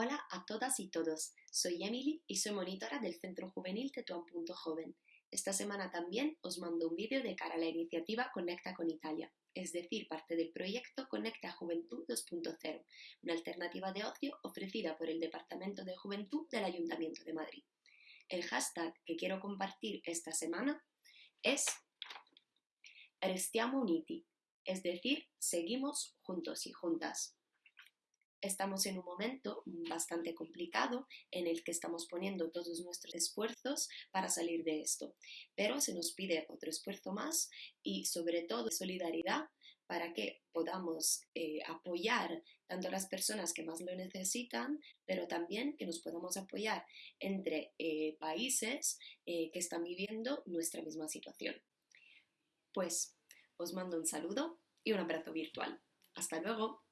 Hola a todas y todos, soy Emily y soy monitora del Centro Juvenil Tetuán.joven. Esta semana también os mando un vídeo de cara a la iniciativa Conecta con Italia, es decir, parte del proyecto Conecta Juventud 2.0, una alternativa de ocio ofrecida por el Departamento de Juventud del Ayuntamiento de Madrid. El hashtag que quiero compartir esta semana es Restiamo Uniti, es decir, seguimos juntos y juntas. Estamos en un momento bastante complicado en el que estamos poniendo todos nuestros esfuerzos para salir de esto, pero se nos pide otro esfuerzo más y sobre todo solidaridad para que podamos eh, apoyar tanto a las personas que más lo necesitan, pero también que nos podamos apoyar entre eh, países eh, que están viviendo nuestra misma situación. Pues os mando un saludo y un abrazo virtual. Hasta luego.